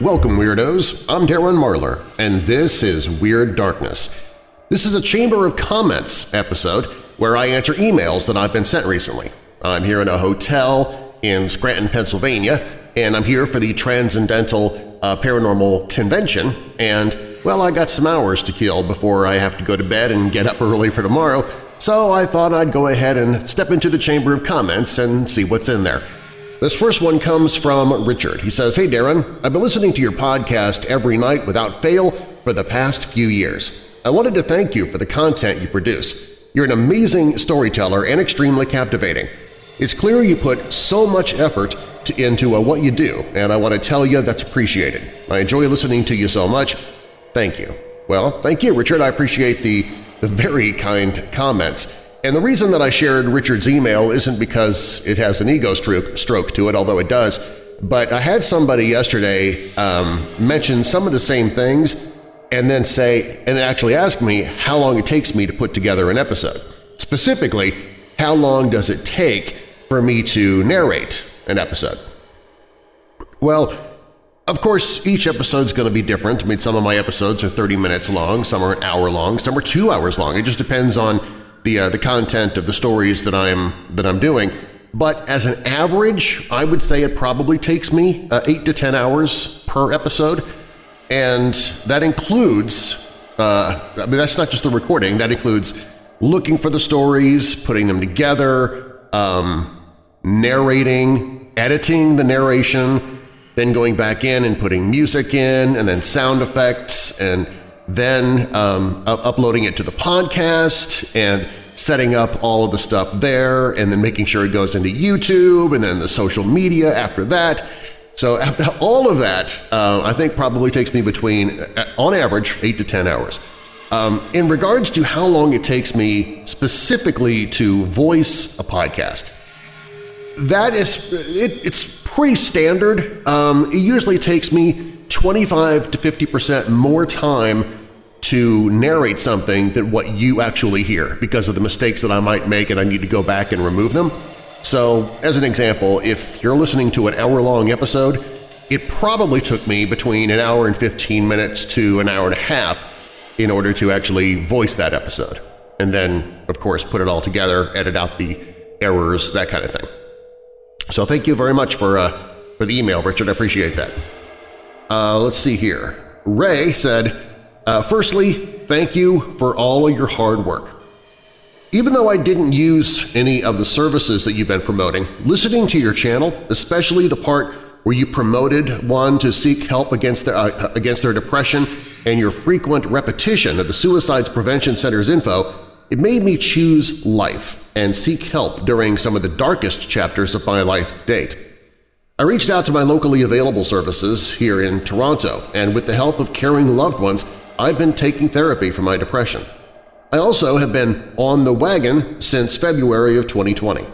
Welcome, Weirdos! I'm Darren Marlar, and this is Weird Darkness. This is a Chamber of Comments episode where I answer emails that I've been sent recently. I'm here in a hotel in Scranton, Pennsylvania, and I'm here for the Transcendental uh, Paranormal Convention, and, well, I got some hours to kill before I have to go to bed and get up early for tomorrow, so I thought I'd go ahead and step into the Chamber of Comments and see what's in there. This first one comes from Richard. He says, Hey Darren, I've been listening to your podcast every night without fail for the past few years. I wanted to thank you for the content you produce. You're an amazing storyteller and extremely captivating. It's clear you put so much effort to, into uh, what you do, and I want to tell you that's appreciated. I enjoy listening to you so much. Thank you. Well, thank you, Richard. I appreciate the, the very kind comments. And the reason that I shared Richard's email isn't because it has an ego stroke, to it, although it does, but I had somebody yesterday um, mention some of the same things and then say and actually ask me how long it takes me to put together an episode. Specifically, how long does it take for me to narrate an episode? Well, of course, each episode's going to be different. I mean, some of my episodes are 30 minutes long, some are an hour long, some are two hours long. It just depends on the uh, the content of the stories that I'm that I'm doing. But as an average, I would say it probably takes me uh, eight to ten hours per episode, and that includes. Uh, I mean, that's not just the recording. That includes looking for the stories, putting them together, um, narrating, editing the narration, then going back in and putting music in, and then sound effects, and then um, uploading it to the podcast and setting up all of the stuff there and then making sure it goes into YouTube and then the social media after that. So after all of that, uh, I think probably takes me between, uh, on average, 8 to 10 hours. Um, in regards to how long it takes me specifically to voice a podcast, that is, it, it's pretty standard. Um, it usually takes me 25 to 50% more time to narrate something than what you actually hear because of the mistakes that I might make and I need to go back and remove them. So as an example, if you're listening to an hour-long episode, it probably took me between an hour and 15 minutes to an hour and a half in order to actually voice that episode. And then, of course, put it all together, edit out the errors, that kind of thing. So thank you very much for, uh, for the email, Richard. I appreciate that. Uh, let's see here. Ray said, uh, firstly, thank you for all of your hard work. Even though I didn't use any of the services that you've been promoting, listening to your channel, especially the part where you promoted one to seek help against their, uh, against their depression and your frequent repetition of the Suicides Prevention Center's info, it made me choose life and seek help during some of the darkest chapters of my life to date. I reached out to my locally available services here in Toronto, and with the help of caring loved ones, I've been taking therapy for my depression. I also have been on the wagon since February of 2020.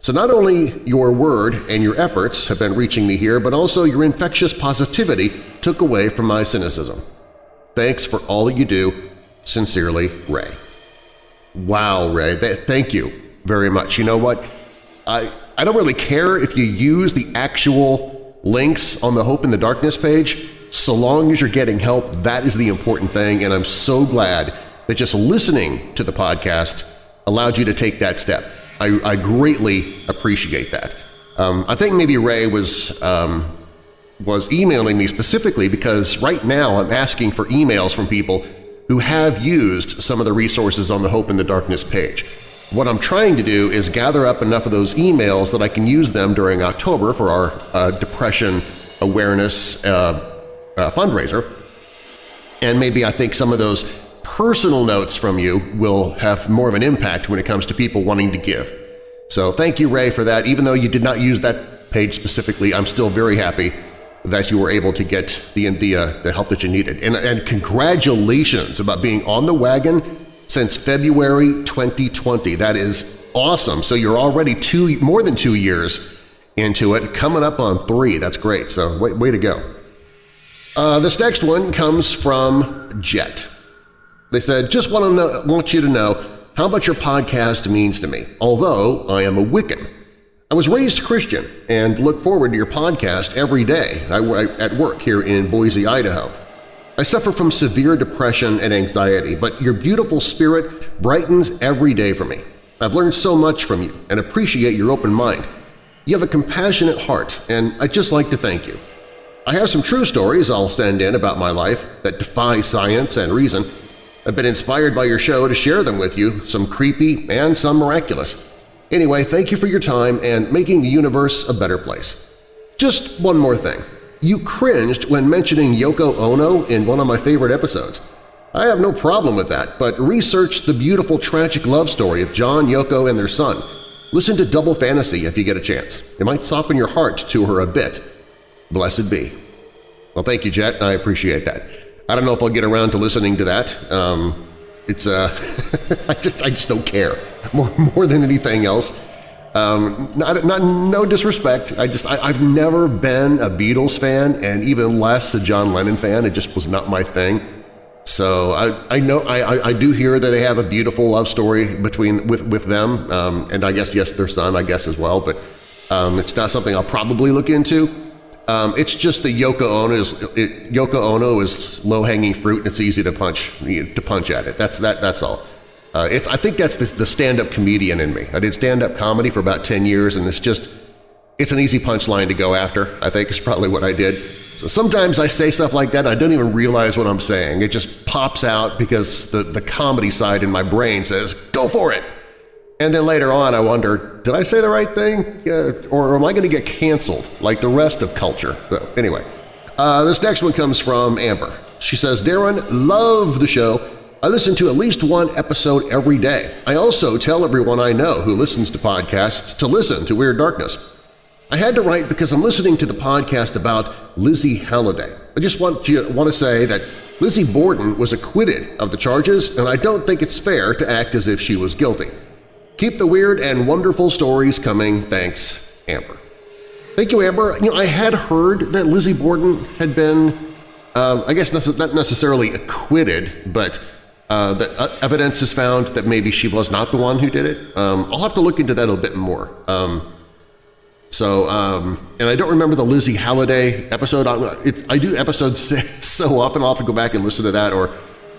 So not only your word and your efforts have been reaching me here, but also your infectious positivity took away from my cynicism. Thanks for all that you do. Sincerely, Ray. Wow, Ray. Thank you very much. You know what? I, I don't really care if you use the actual links on the Hope in the Darkness page so long as you're getting help, that is the important thing, and I'm so glad that just listening to the podcast allowed you to take that step. I, I greatly appreciate that. Um, I think maybe Ray was um, was emailing me specifically because right now I'm asking for emails from people who have used some of the resources on the Hope in the Darkness page. What I'm trying to do is gather up enough of those emails that I can use them during October for our uh, depression awareness uh, uh, fundraiser. And maybe I think some of those personal notes from you will have more of an impact when it comes to people wanting to give. So thank you, Ray, for that. Even though you did not use that page specifically, I'm still very happy that you were able to get the, the, uh, the help that you needed. And, and congratulations about being on the wagon since February 2020. That is awesome. So you're already two, more than two years into it, coming up on three. That's great. So way, way to go. Uh, this next one comes from Jet. They said, just want, to know, want you to know how much your podcast means to me. Although I am a Wiccan, I was raised Christian and look forward to your podcast every day at work here in Boise, Idaho. I suffer from severe depression and anxiety, but your beautiful spirit brightens every day for me. I've learned so much from you and appreciate your open mind. You have a compassionate heart, and I'd just like to thank you. I have some true stories I'll send in about my life that defy science and reason. I've been inspired by your show to share them with you, some creepy and some miraculous. Anyway, thank you for your time and making the universe a better place. Just one more thing. You cringed when mentioning Yoko Ono in one of my favorite episodes. I have no problem with that, but research the beautiful tragic love story of John, Yoko, and their son. Listen to Double Fantasy if you get a chance. It might soften your heart to her a bit. Blessed be. Well, thank you, Jet. I appreciate that. I don't know if I'll get around to listening to that. Um, it's uh, I just I just don't care more more than anything else. Um, not, not no disrespect. I just I, I've never been a Beatles fan, and even less a John Lennon fan. It just was not my thing. So I, I know I, I do hear that they have a beautiful love story between with with them, um, and I guess yes, their son I guess as well. But um, it's not something I'll probably look into. Um, it's just the Yoko Ono is it, Yoko Ono is low hanging fruit, and it's easy to punch to punch at it. That's that. That's all. Uh, it's I think that's the, the stand up comedian in me. I did stand up comedy for about ten years, and it's just it's an easy punchline to go after. I think is probably what I did. So sometimes I say stuff like that, I don't even realize what I'm saying. It just pops out because the, the comedy side in my brain says, go for it! And then later on I wonder, did I say the right thing? Yeah, or am I going to get canceled like the rest of culture? So anyway, uh, this next one comes from Amber. She says, Darren, love the show. I listen to at least one episode every day. I also tell everyone I know who listens to podcasts to listen to Weird Darkness. I had to write because I'm listening to the podcast about Lizzie Halliday. I just want to, want to say that Lizzie Borden was acquitted of the charges, and I don't think it's fair to act as if she was guilty. Keep the weird and wonderful stories coming. Thanks, Amber. Thank you, Amber. You know, I had heard that Lizzie Borden had been, um, I guess not necessarily acquitted, but uh, that uh, evidence is found that maybe she was not the one who did it. Um, I'll have to look into that a bit more. Um, so, um, and I don't remember the Lizzie Halliday episode. I, it, I do episodes so often, I'll have to go back and listen to that or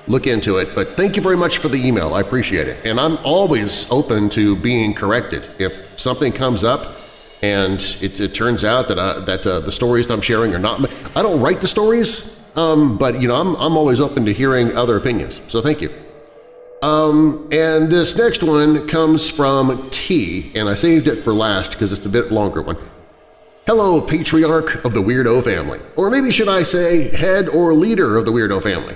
look into it. But thank you very much for the email. I appreciate it. And I'm always open to being corrected. If something comes up and it, it turns out that, uh, that uh, the stories that I'm sharing are not… I don't write the stories, um, but you know, I'm, I'm always open to hearing other opinions. So thank you. Um, and this next one comes from T, and I saved it for last because it's a bit longer one. Hello, patriarch of the Weirdo family, or maybe should I say head or leader of the Weirdo family.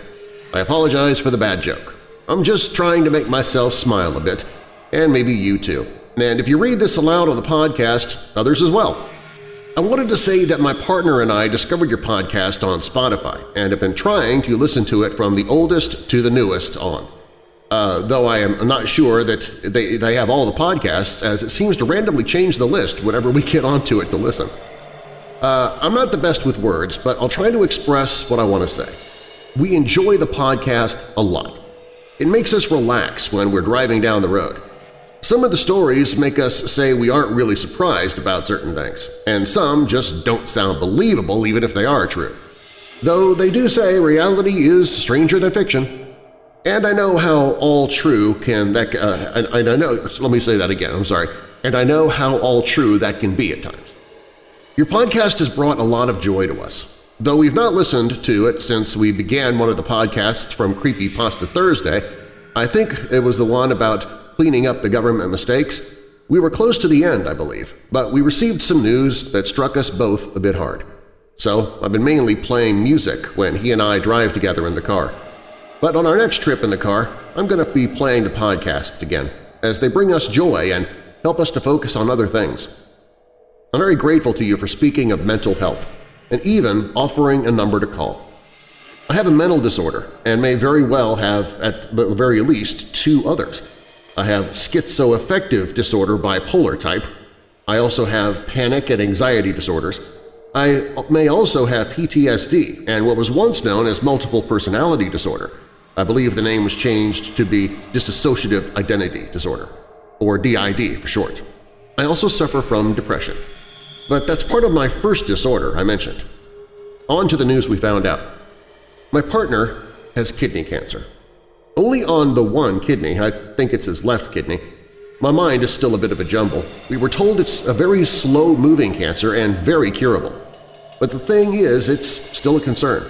I apologize for the bad joke. I'm just trying to make myself smile a bit, and maybe you too. And if you read this aloud on the podcast, others as well. I wanted to say that my partner and I discovered your podcast on Spotify and have been trying to listen to it from the oldest to the newest on uh, though I am not sure that they, they have all the podcasts, as it seems to randomly change the list whenever we get onto it to listen. Uh, I'm not the best with words, but I'll try to express what I want to say. We enjoy the podcast a lot. It makes us relax when we're driving down the road. Some of the stories make us say we aren't really surprised about certain things, and some just don't sound believable even if they are true. Though they do say reality is stranger than fiction, and I know how all true can that uh, and, I know let me say that again I'm sorry and I know how all true that can be at times. Your podcast has brought a lot of joy to us. Though we've not listened to it since we began one of the podcasts from Creepy Pasta Thursday, I think it was the one about cleaning up the government mistakes, we were close to the end, I believe, but we received some news that struck us both a bit hard. So I've been mainly playing music when he and I drive together in the car. But on our next trip in the car, I'm going to be playing the podcasts again, as they bring us joy and help us to focus on other things. I'm very grateful to you for speaking of mental health and even offering a number to call. I have a mental disorder and may very well have, at the very least, two others. I have schizoaffective disorder bipolar type. I also have panic and anxiety disorders. I may also have PTSD and what was once known as multiple personality disorder. I believe the name was changed to be Dissociative Identity Disorder, or DID for short. I also suffer from depression. But that's part of my first disorder I mentioned. On to the news we found out. My partner has kidney cancer. Only on the one kidney, I think it's his left kidney. My mind is still a bit of a jumble. We were told it's a very slow-moving cancer and very curable. But the thing is, it's still a concern.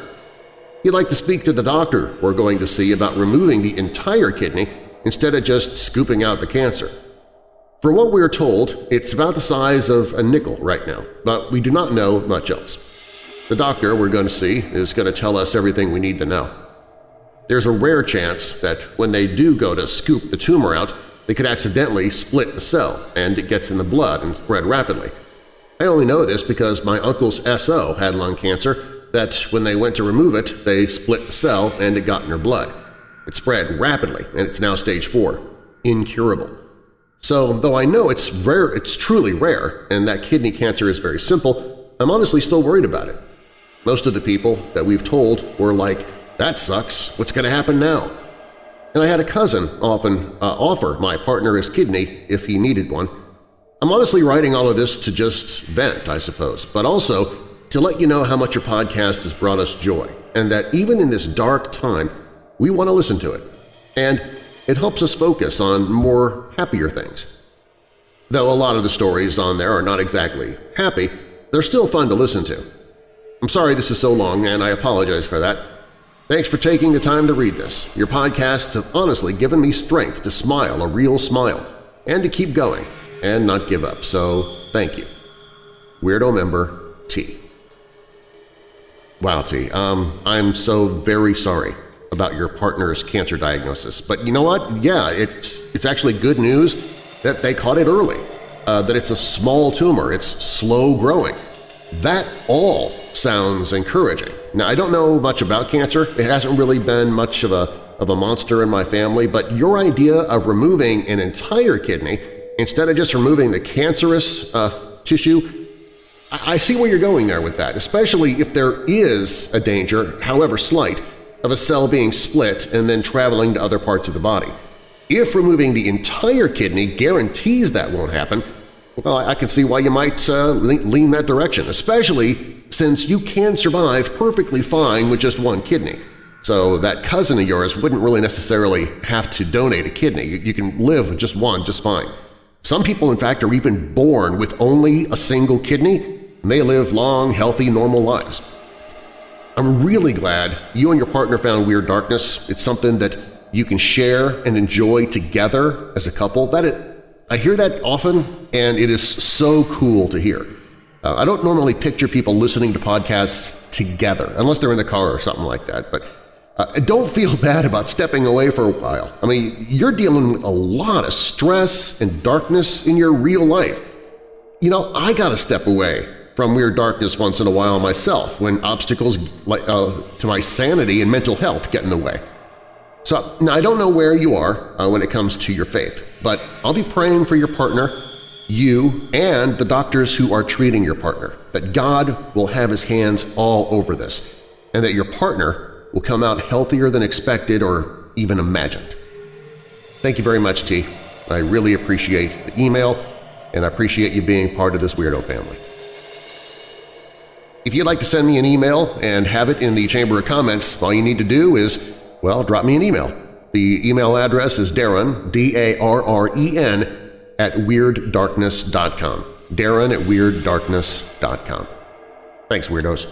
He'd like to speak to the doctor we're going to see about removing the entire kidney instead of just scooping out the cancer. For what we are told, it's about the size of a nickel right now, but we do not know much else. The doctor we're going to see is going to tell us everything we need to know. There's a rare chance that when they do go to scoop the tumor out, they could accidentally split the cell and it gets in the blood and spread rapidly. I only know this because my uncle's SO had lung cancer that when they went to remove it, they split the cell and it got in her blood. It spread rapidly and it's now stage 4, incurable. So though I know it's rare, it's truly rare, and that kidney cancer is very simple, I'm honestly still worried about it. Most of the people that we've told were like, that sucks, what's going to happen now? And I had a cousin often uh, offer my partner his kidney if he needed one. I'm honestly writing all of this to just vent, I suppose, but also to let you know how much your podcast has brought us joy, and that even in this dark time, we want to listen to it. And it helps us focus on more happier things. Though a lot of the stories on there are not exactly happy, they're still fun to listen to. I'm sorry this is so long, and I apologize for that. Thanks for taking the time to read this. Your podcasts have honestly given me strength to smile a real smile and to keep going and not give up, so thank you. Weirdo member T. Wow, T, um, I'm so very sorry about your partner's cancer diagnosis. But you know what? Yeah, it's, it's actually good news that they caught it early, uh, that it's a small tumor, it's slow growing. That all sounds encouraging. Now, I don't know much about cancer. It hasn't really been much of a, of a monster in my family, but your idea of removing an entire kidney instead of just removing the cancerous uh, tissue, I, I see where you're going there with that, especially if there is a danger, however slight, of a cell being split and then traveling to other parts of the body. If removing the entire kidney guarantees that won't happen, well, I can see why you might uh, lean that direction, especially since you can survive perfectly fine with just one kidney. So that cousin of yours wouldn't really necessarily have to donate a kidney. You can live with just one just fine. Some people, in fact, are even born with only a single kidney, and they live long, healthy, normal lives. I'm really glad you and your partner found Weird Darkness. It's something that you can share and enjoy together as a couple. That it, I hear that often, and it is so cool to hear. Uh, I don't normally picture people listening to podcasts together, unless they're in the car or something like that, but uh, don't feel bad about stepping away for a while. I mean, you're dealing with a lot of stress and darkness in your real life. You know, I gotta step away from Weird Darkness once in a while myself when obstacles uh, to my sanity and mental health get in the way. So now I don't know where you are uh, when it comes to your faith, but I'll be praying for your partner, you, and the doctors who are treating your partner, that God will have His hands all over this, and that your partner will come out healthier than expected or even imagined. Thank you very much, T. I really appreciate the email, and I appreciate you being part of this weirdo family. If you'd like to send me an email and have it in the Chamber of Comments, all you need to do is, well, drop me an email. The email address is Darren, D-A-R-R-E-N, at WeirdDarkness.com. Darren at WeirdDarkness.com. Thanks, Weirdos.